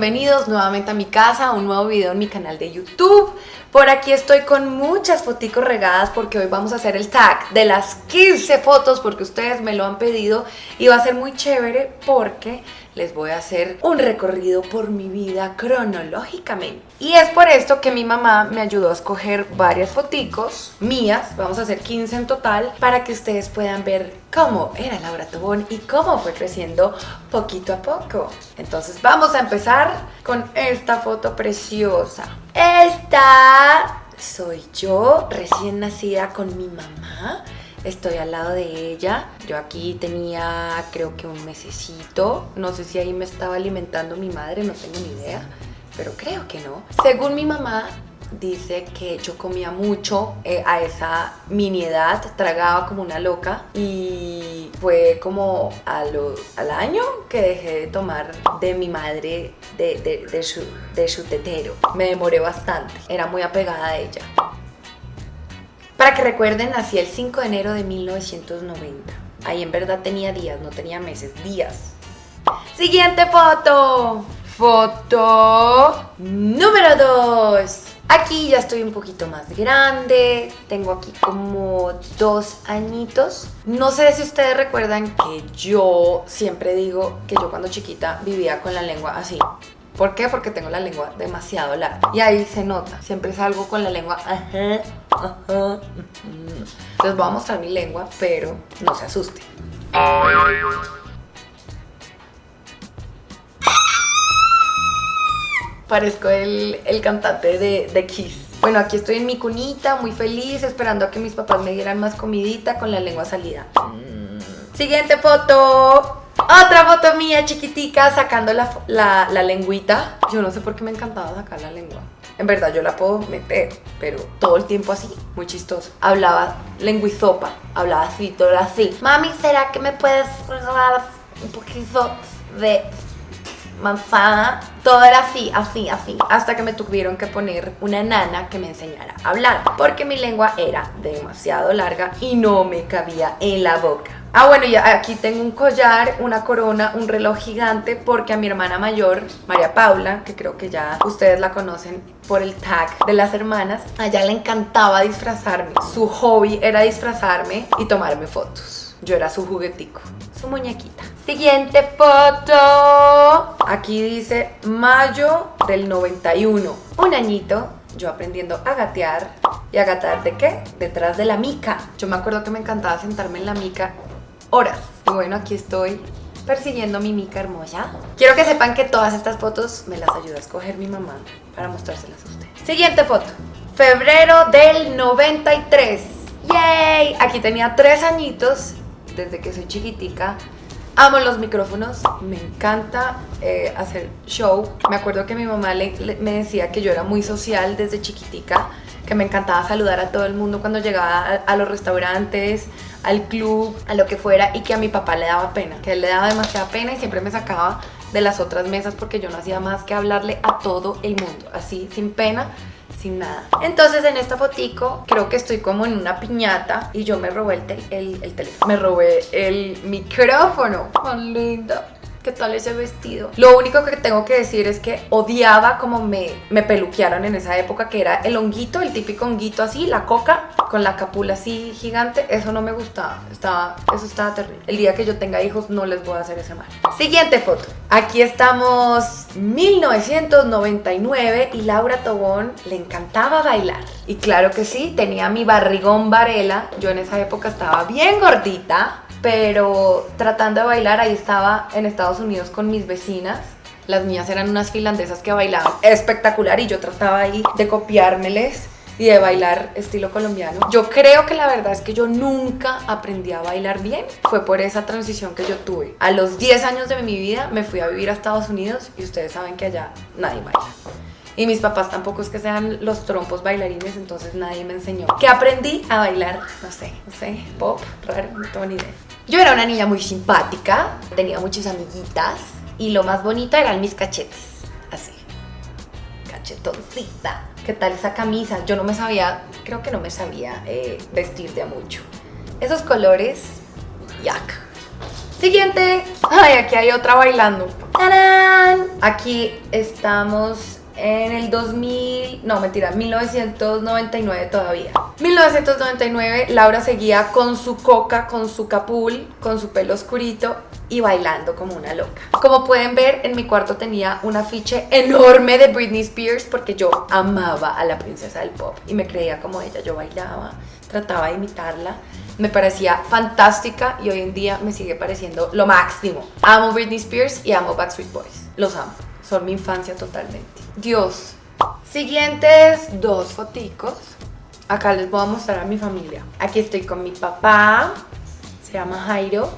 bienvenidos nuevamente a mi casa, a un nuevo video en mi canal de YouTube. Por aquí estoy con muchas fotos regadas porque hoy vamos a hacer el tag de las 15 fotos porque ustedes me lo han pedido y va a ser muy chévere porque les voy a hacer un recorrido por mi vida cronológicamente. Y es por esto que mi mamá me ayudó a escoger varias foticos mías, vamos a hacer 15 en total, para que ustedes puedan ver cómo era Laura Tobón y cómo fue creciendo poquito a poco. Entonces vamos a empezar con esta foto preciosa. Esta soy yo, recién nacida con mi mamá estoy al lado de ella. Yo aquí tenía creo que un mesecito, no sé si ahí me estaba alimentando mi madre, no tengo ni idea, pero creo que no. Según mi mamá, dice que yo comía mucho eh, a esa mini edad, tragaba como una loca y fue como al año que dejé de tomar de mi madre, de, de, su, de su tetero. Me demoré bastante, era muy apegada a ella. Para que recuerden, nací el 5 de enero de 1990. Ahí en verdad tenía días, no tenía meses, días. Siguiente foto. Foto número 2. Aquí ya estoy un poquito más grande, tengo aquí como dos añitos. No sé si ustedes recuerdan que yo siempre digo que yo cuando chiquita vivía con la lengua así. ¿Por qué? Porque tengo la lengua demasiado larga. Y ahí se nota. Siempre salgo con la lengua... Ajá. Les voy a mostrar mi lengua, pero no se asusten. Parezco el, cantante de, de Kiss. Bueno, aquí estoy en mi cunita, muy feliz, esperando a que mis papás me dieran más comidita con la lengua salida. Siguiente foto. Otra foto mía chiquitica sacando la, la, lengüita. Yo no sé por qué me encantaba sacar la lengua. En verdad yo la puedo meter, pero todo el tiempo así, muy chistoso. Hablaba lenguizopa, hablaba así, todo así. Mami, ¿será que me puedes regalar un poquito de manzana? Todo era así, así, así. Hasta que me tuvieron que poner una nana que me enseñara a hablar. Porque mi lengua era demasiado larga y no me cabía en la boca. Ah, bueno, y aquí tengo un collar, una corona, un reloj gigante porque a mi hermana mayor, María Paula, que creo que ya ustedes la conocen por el tag de las hermanas, a ella le encantaba disfrazarme. Su hobby era disfrazarme y tomarme fotos. Yo era su juguetico, su muñequita. Siguiente foto. Aquí dice mayo del 91. Un añito yo aprendiendo a gatear y a gatear de qué? Detrás de la mica. Yo me acuerdo que me encantaba sentarme en la mica horas. Y bueno, aquí estoy persiguiendo mi mica hermosa. Quiero que sepan que todas estas fotos me las ayuda a escoger mi mamá para mostrárselas a ustedes. Siguiente foto. Febrero del 93. ¡Yay! Aquí tenía tres añitos desde que soy chiquitica. Amo los micrófonos, me encanta eh, hacer show. Me acuerdo que mi mamá me decía que yo era muy social desde chiquitica, que me encantaba saludar a todo el mundo cuando llegaba a los restaurantes, al club, a lo que fuera y que a mi papá le daba pena, que él le daba demasiada pena y siempre me sacaba de las otras mesas porque yo no hacía más que hablarle a todo el mundo, así sin pena, sin nada. Entonces en esta fotico creo que estoy como en una piñata y yo me robé el, el teléfono, me robé el micrófono. ¡Tan linda! ¿Qué tal ese vestido? Lo único que tengo que decir es que odiaba como me, me peluquearon en esa época, que era el honguito, el típico honguito así, la coca, con la capula así gigante. Eso no me gustaba, estaba, eso estaba terrible. El día que yo tenga hijos no les voy a hacer ese mal. Siguiente foto. Aquí estamos 1999 y Laura Tobón le encantaba bailar. Y claro que sí, tenía mi barrigón varela. Yo en esa época estaba bien gordita pero tratando de bailar, ahí estaba en Estados Unidos con mis vecinas. Las niñas eran unas finlandesas que bailaban espectacular y yo trataba ahí de copiármeles y de bailar estilo colombiano. Yo creo que la verdad es que yo nunca aprendí a bailar bien. Fue por esa transición que yo tuve. A los 10 años de mi vida me fui a vivir a Estados Unidos y ustedes saben que allá nadie baila. Y mis papás tampoco es que sean los trompos bailarines, entonces nadie me enseñó. ¿Qué aprendí a bailar? No sé, no sé, pop, raro, no tengo ni idea. Yo era una niña muy simpática, tenía muchas amiguitas y lo más bonito eran mis cachetes, así, cachetoncita. ¿Qué tal esa camisa? Yo no me sabía, creo que no me sabía eh, vestir de mucho. Esos colores, yak. Siguiente. Ay, aquí hay otra bailando. ¡Tarán! Aquí estamos en el 2000, no mentira, 1999 todavía. 1999, Laura seguía con su coca, con su capul, con su pelo oscurito y bailando como una loca. Como pueden ver, en mi cuarto tenía un afiche enorme de Britney Spears porque yo amaba a la princesa del pop y me creía como ella. Yo bailaba, trataba de imitarla. Me parecía fantástica y hoy en día me sigue pareciendo lo máximo. Amo Britney Spears y amo Backstreet Boys. Los amo. Son mi infancia totalmente. Dios. Siguientes dos foticos. Acá les voy a mostrar a mi familia. Aquí estoy con mi papá. Se llama Jairo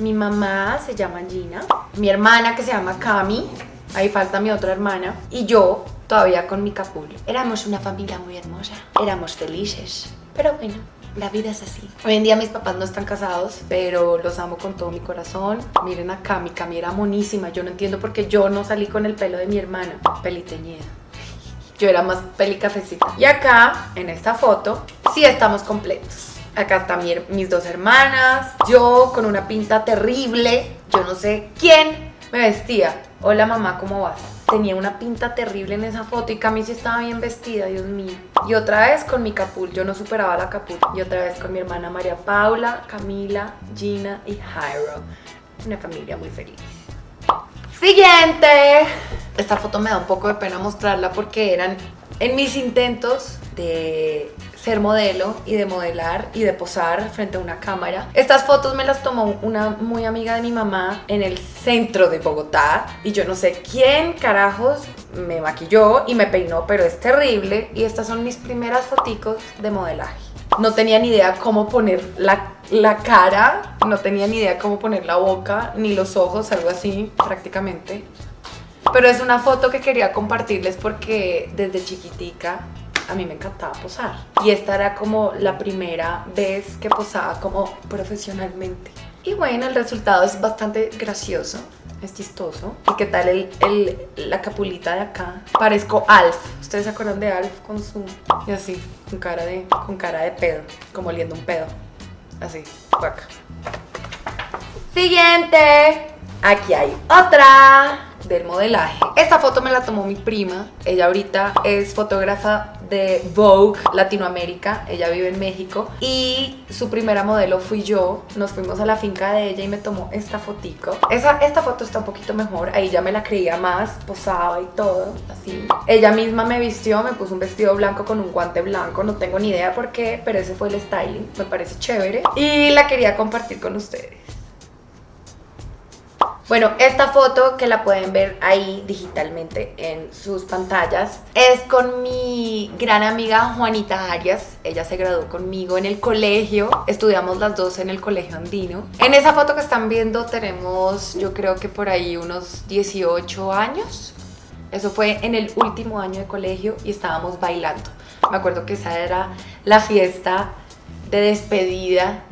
mi mamá se llama Gina, mi hermana que se llama Cami, ahí falta mi otra hermana, y yo todavía con mi capul. Éramos una familia muy hermosa, éramos felices, pero bueno, la vida es así. Hoy en día mis papás no están casados, pero los amo con todo mi corazón. Miren a Cami, Cami era monísima. Yo no entiendo por qué yo no salí con el pelo de mi hermana, peliteñida. Yo era más pelicafecita. Y acá, en esta foto, sí estamos completos. Acá están mis dos hermanas, yo con una pinta terrible, yo no sé quién me vestía. Hola mamá, ¿cómo vas? Tenía una pinta terrible en esa foto y Cami sí estaba bien vestida, Dios mío. Y otra vez con mi capul, yo no superaba la capul. Y otra vez con mi hermana María Paula, Camila, Gina y Jairo. Una familia muy feliz. Siguiente. Esta foto me da un poco de pena mostrarla porque eran en mis intentos de ser modelo y de modelar y de posar frente a una cámara. Estas fotos me las tomó una muy amiga de mi mamá en el centro de Bogotá y yo no sé quién carajos me maquilló y me peinó, pero es terrible y estas son mis primeras foticos de modelaje. No tenía ni idea cómo poner la, la cara, no tenía ni idea cómo poner la boca, ni los ojos, algo así prácticamente. Pero es una foto que quería compartirles porque desde chiquitica a mí me encantaba posar. Y esta era como la primera vez que posaba como profesionalmente. Y bueno, el resultado es bastante gracioso, es chistoso. ¿Y qué tal el, la capulita de acá? Parezco Alf. ¿Ustedes se acuerdan de Alf con su... y así, con cara de, con cara de pedo, como oliendo un pedo. Así, acá. Siguiente. Aquí hay otra del modelaje. Esta foto me la tomó mi prima. Ella ahorita es fotógrafa de Vogue Latinoamérica, ella vive en México y su primera modelo fui yo, nos fuimos a la finca de ella y me tomó esta fotico. Esa, esta foto está un poquito mejor, ahí ya me la creía más, posaba y todo, así. Ella misma me vistió, me puso un vestido blanco con un guante blanco, no tengo ni idea por qué, pero ese fue el styling, me parece chévere y la quería compartir con ustedes. Bueno, esta foto que la pueden ver ahí digitalmente en sus pantallas es con mi gran amiga Juanita Arias. Ella se graduó conmigo en el colegio, estudiamos las dos en el colegio andino. En esa foto que están viendo tenemos yo creo que por ahí unos 18 años. Eso fue en el último año de colegio y estábamos bailando. Me acuerdo que esa era la fiesta de despedida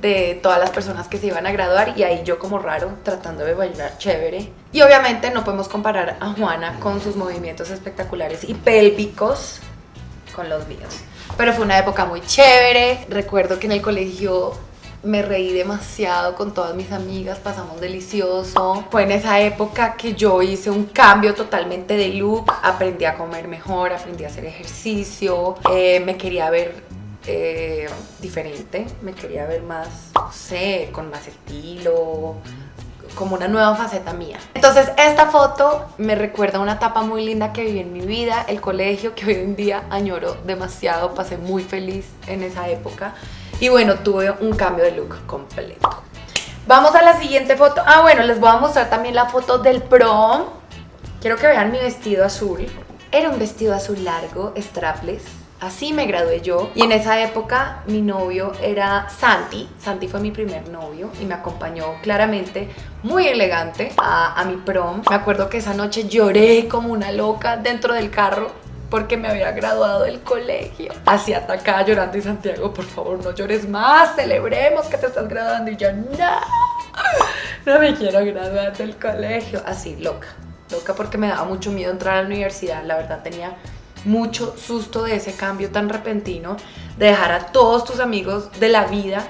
de todas las personas que se iban a graduar y ahí yo como raro tratando de bailar chévere. Y obviamente no podemos comparar a Juana con sus movimientos espectaculares y pélvicos con los míos. Pero fue una época muy chévere. Recuerdo que en el colegio me reí demasiado con todas mis amigas, pasamos delicioso. Fue en esa época que yo hice un cambio totalmente de look, aprendí a comer mejor, aprendí a hacer ejercicio, eh, me quería ver eh, diferente, me quería ver más, no sé, con más estilo, como una nueva faceta mía. Entonces esta foto me recuerda una etapa muy linda que viví en mi vida, el colegio que hoy en día añoro demasiado, pasé muy feliz en esa época y bueno, tuve un cambio de look completo. Vamos a la siguiente foto. Ah, bueno, les voy a mostrar también la foto del prom. Quiero que vean mi vestido azul. Era un vestido azul largo, strapless, Así me gradué yo y en esa época mi novio era Santi. Santi fue mi primer novio y me acompañó claramente muy elegante a, mi prom. Me acuerdo que esa noche lloré como una loca dentro del carro porque me había graduado del colegio. Así atacada llorando y Santiago, por favor no llores más, celebremos que te estás graduando. Y yo, no, no me quiero graduar del colegio. Así, loca, loca porque me daba mucho miedo entrar a la universidad. La verdad tenía mucho susto de ese cambio tan repentino, de dejar a todos tus amigos de la vida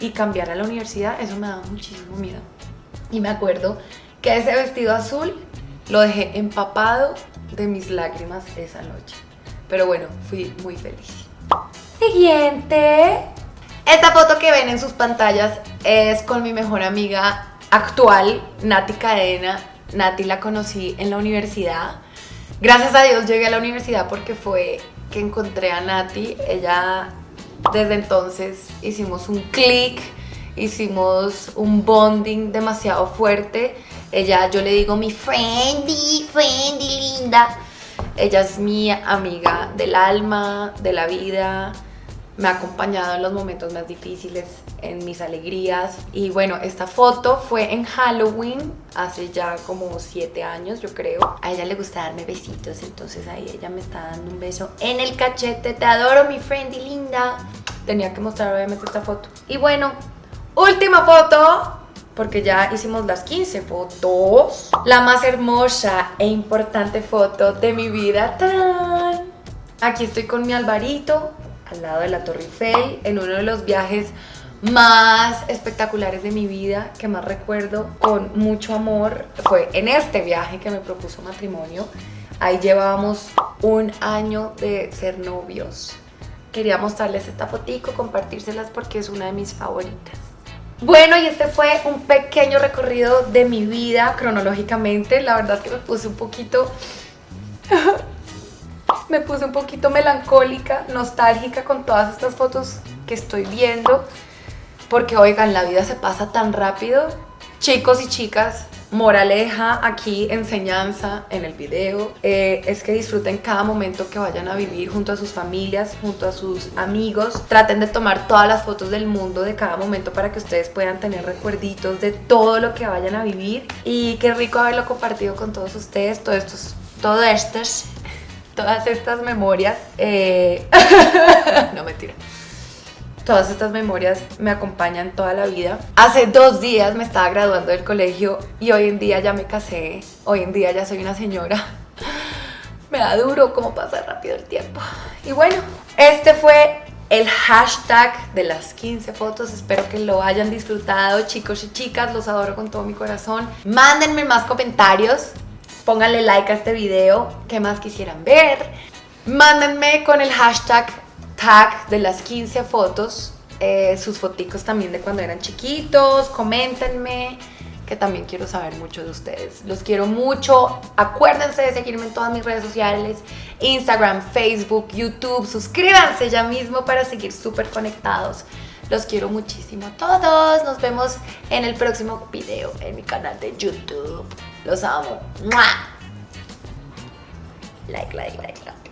y cambiar a la universidad, eso me daba muchísimo miedo. Y me acuerdo que ese vestido azul lo dejé empapado de mis lágrimas esa noche. Pero bueno, fui muy feliz. Siguiente. Esta foto que ven en sus pantallas es con mi mejor amiga actual, Nati Cadena. Nati la conocí en la universidad. Gracias a Dios llegué a la universidad porque fue que encontré a Nati. Ella, desde entonces, hicimos un clic, hicimos un bonding demasiado fuerte. Ella, yo le digo mi friendy, friendy linda. Ella es mi amiga del alma, de la vida, me ha acompañado en los momentos más difíciles, en mis alegrías. Y bueno, esta foto fue en Halloween, hace ya como 7 años yo creo. A ella le gusta darme besitos, entonces ahí ella me está dando un beso en el cachete. Te adoro mi friend y linda. Tenía que mostrar obviamente esta foto. Y bueno, última foto, porque ya hicimos las 15 fotos. La más hermosa e importante foto de mi vida. Aquí estoy con mi Alvarito, al lado de la Torre Eiffel, en uno de los viajes más espectaculares de mi vida, que más recuerdo con mucho amor, fue en este viaje que me propuso matrimonio. Ahí llevábamos un año de ser novios. Quería mostrarles esta fotico, compartírselas porque es una de mis favoritas. Bueno, y este fue un pequeño recorrido de mi vida cronológicamente. La verdad es que me puse un poquito me puse un poquito melancólica, nostálgica con todas estas fotos que estoy viendo. Porque oigan, la vida se pasa tan rápido. Chicos y chicas, moraleja aquí, enseñanza en el video, eh, es que disfruten cada momento que vayan a vivir junto a sus familias, junto a sus amigos. Traten de tomar todas las fotos del mundo de cada momento para que ustedes puedan tener recuerditos de todo lo que vayan a vivir. Y qué rico haberlo compartido con todos ustedes, todos estos, todo estos todas estas memorias, eh, no mentira, todas estas memorias me acompañan toda la vida. Hace dos días me estaba graduando del colegio y hoy en día ya me casé, hoy en día ya soy una señora. Me da duro cómo pasa rápido el tiempo. Y bueno, este fue el hashtag de las 15 fotos. Espero que lo hayan disfrutado, chicos y chicas. Los adoro con todo mi corazón. Mándenme más comentarios pónganle like a este video, qué más quisieran ver. Mándenme con el hashtag tag de las 15 fotos, eh, sus foticos también de cuando eran chiquitos, coméntenme, que también quiero saber mucho de ustedes. Los quiero mucho, acuérdense de seguirme en todas mis redes sociales, Instagram, Facebook, YouTube, suscríbanse ya mismo para seguir súper conectados. Los quiero muchísimo a todos. Nos vemos en el próximo video en mi canal de YouTube. Los amo. Like, like, like, like.